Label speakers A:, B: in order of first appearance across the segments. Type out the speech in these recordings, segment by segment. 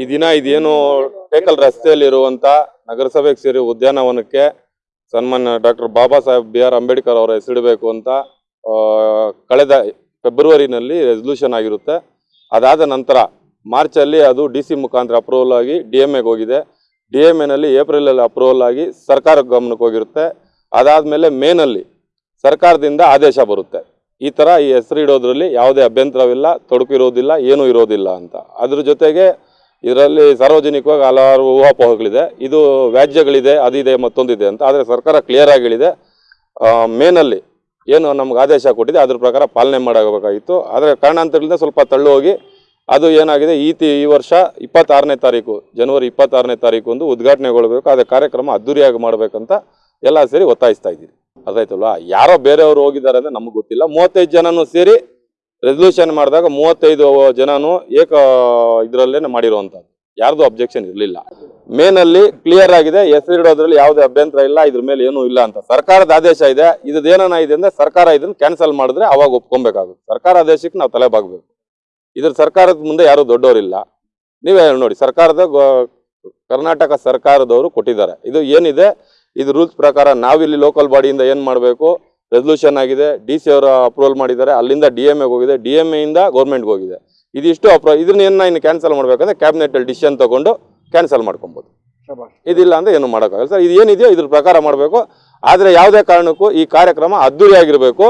A: ಈ ದಿನ ಇದೇನು ಟೇಕಲ್ ರಸ್ತೆಯಲ್ಲಿರುವಂತ ನಗರಸಭೆಗೆ ಸೇರಿ ಉದ್ಯಾನವನಕ್ಕೆ ಸನ್ಮಾನ್ಯ doctor Baba Saheb B R Ambedkar ಅವರ ಹೆಸರಿಡಬೇಕು ಅಂತ ಕಳೆದ ಫೆಬ್ರವರಿನಲ್ಲಿ ರೆಸಲ್ಯೂಷನ್ ಆಗಿರುತ್ತೆ. ಅದಾದ ನಂತರ ಮಾರ್ಚಲ್ಲಿ ಅದು ಡಿ ಸಿ ಮುಖಾಂತರ ಅಪ್ರೂವಲ್ ಆಗಿ ಡಿ ಎಂ ಎಗೆ ಹೋಗಿದೆ. ಡಿ ಎಂ ಎನಲ್ಲಿ ಏಪ್ರಿಲಲ್ಲಿ ಅಪ್ರೂವಲ್ ಆಗಿ ಸರ್ಕಾರ ಗಮನಕ್ಕೆ ಹೋಗಿರುತ್ತೆ. ಅದಾದಮೇಲೆ ಮೇನಲ್ಲಿ ಸರ್ಕಾರದಿಂದ ಆದೇಶ ಬರುತ್ತೆ. ಈ ಥರ ಈ ಹೆಸರು ಇಡೋದ್ರಲ್ಲಿ ಯಾವುದೇ ಅಭ್ಯಂತರವಿಲ್ಲ, ತೊಡಕು ಇರೋದಿಲ್ಲ, ಏನೂ ಇರೋದಿಲ್ಲ ಅಂತ. ಅದ್ರ ಜೊತೆಗೆ ಇದರಲ್ಲಿ ಸಾರ್ವಜನಿಕವಾಗಿ ಹಲವಾರು ಊಹಾಪೋಹಗಳಿದೆ. ಇದು ವ್ಯಾಜ್ಯಗಳಿದೆ, ಅದಿದೆ, ಮತ್ತೊಂದಿದೆ ಅಂತ. ಆದರೆ ಸರ್ಕಾರ ಕ್ಲಿಯರ್ ಹೇಳಿದೆ ಮೇನಲ್ಲಿ ಏನು ನಮ್ಗೆ ಆದೇಶ ಕೊಟ್ಟಿದೆ, ಅದ್ರ ಪ್ರಕಾರ ಪಾಲನೆ ಮಾಡಬೇಕಾಗಿತ್ತು. ಆದರೆ ಕಾರಣಾಂತರಗಳಿಂದ ಸ್ವಲ್ಪ ತಳ್ಳು ಹೋಗಿ ಅದು ಏನಾಗಿದೆ, ಈ ತಿ, ಈ ವರ್ಷ ಇಪ್ಪತ್ತಾರನೇ ತಾರೀಕು, ಜನವರಿ ಇಪ್ಪತ್ತಾರನೇ ತಾರೀಕು ಒಂದು ಉದ್ಘಾಟನೆಗೊಳ್ಬೇಕು ಅದೇ ಕಾರ್ಯಕ್ರಮ ಅದ್ದೂರಿಯಾಗಿ ಮಾಡಬೇಕಂತ ಎಲ್ಲ ಸೇರಿ ಒತ್ತಾಯಿಸ್ತಾ ಇದ್ದೀವಿ. ಅದಾಯ್ತಲ್ವಾ? ಯಾರೋ ಬೇರೆಯವರು ಹೋಗಿದ್ದಾರೆ ಅಂದ್ರೆ ನಮಗೆ ಗೊತ್ತಿಲ್ಲ. ಮೂವತ್ತೈದು ಜನನು ಸೇರಿ ರೆಸಲ್ಯೂಷನ್ ಮಾಡಿದಾಗ ಮೂವತ್ತೈದು ಜನನು ಏಕ ಇದರಲ್ಲೇ ಮಾಡಿರುವಂಥದ್ದು. ಯಾರ್ದು ಅಬ್ಜೆಕ್ಷನ್ ಇರಲಿಲ್ಲ. ಮೇನಲ್ಲಿ ಕ್ಲಿಯರ್ ಆಗಿದೆ ಹೆಸರಿಡೋದ್ರಲ್ಲಿ ಯಾವುದೇ ಅಭ್ಯಂತರ ಇಲ್ಲ, ಇದ್ರ ಮೇಲೆ ಏನೂ ಇಲ್ಲ ಅಂತ. ಸರ್ಕಾರದ ಆದೇಶ ಇದೆ ಇದ್ ಏನನ ಇದೆ ಅಂದ್ರೆ ಸರ್ಕಾರ ಇದನ್ನ ಕ್ಯಾನ್ಸಲ್ ಮಾಡಿದ್ರೆ ಅವಾಗ ಒಪ್ಕೊಬೇಕಾಗುತ್ತೆ ಸರ್ಕಾರ ಆದೇಶಕ್ಕೆ ನಾವು ತಲೆ ಬಾಗ್ಬೇಕು. ಇದ್ರ ಸರ್ಕಾರದ ಮುಂದೆ ಯಾರು ದೊಡ್ಡವರಿಲ್ಲ. ನೀವೇ ನೋಡಿ, ಸರ್ಕಾರದ ಕರ್ನಾಟಕ ಸರ್ಕಾರದವರು ಕೊಟ್ಟಿದ್ದಾರೆ. ಇದು ಏನಿದೆ? ಇದು ರೂಲ್ಸ್ ಪ್ರಕಾರ ನಾವಿಲ್ಲಿ ಲೋಕಲ್ ಬಾಡಿಯಿಂದ ಏನು ಮಾಡಬೇಕು? ರೆಸಲ್ಯೂಷನ್ ಆಗಿದೆ. ಡಿ ಸಿ ಅವರು ಅಪ್ರೂವಲ್ ಮಾಡಿದ್ದಾರೆ. ಅಲ್ಲಿಂದ ಡಿ ಎಂ ಎಗೆ ಹೋಗಿದೆ. ಡಿ ಎಂ ಎಯಿಂದ ಗೌರ್ಮೆಂಟ್ಗೆ ಹೋಗಿದೆ. ಇದಿಷ್ಟು ಅಪ್ರೋ ಇದನ್ನ ಏನು ಇನ್ನು ಕ್ಯಾನ್ಸಲ್ ಮಾಡಬೇಕಂದ್ರೆ ಕ್ಯಾಬಿನೆಟಲ್ಲಿ ಡಿಸಿಷನ್ ತೊಗೊಂಡು ಕ್ಯಾನ್ಸಲ್ ಮಾಡ್ಕೊಬೋದು. ಇದಿಲ್ಲ ಅಂದರೆ ಏನು ಮಾಡೋಕ್ಕಾಗಲ್ಲ ಸರ್. ಇದು ಏನಿದೆಯೋ ಇದ್ರ ಪ್ರಕಾರ ಮಾಡಬೇಕು. ಆದರೆ ಯಾವುದೇ ಕಾರಣಕ್ಕೂ ಈ ಕಾರ್ಯಕ್ರಮ ಅದ್ದೂರಿಯಾಗಿರಬೇಕು.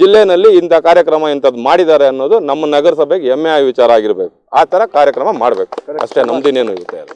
A: ಜಿಲ್ಲೆಯಲ್ಲಿ ಇಂಥ ಕಾರ್ಯಕ್ರಮ ಇಂಥದ್ದು ಮಾಡಿದ್ದಾರೆ ಅನ್ನೋದು ನಮ್ಮ ನಗರಸಭೆಗೆ ಹೆಮ್ಮೆ ವಿಚಾರ ಆಗಿರಬೇಕು. ಆ ಥರ ಕಾರ್ಯಕ್ರಮ ಮಾಡಬೇಕು. ಅಷ್ಟೇ ನಮ್ದಿನೇನು ಇರುತ್ತೆ ಅದು.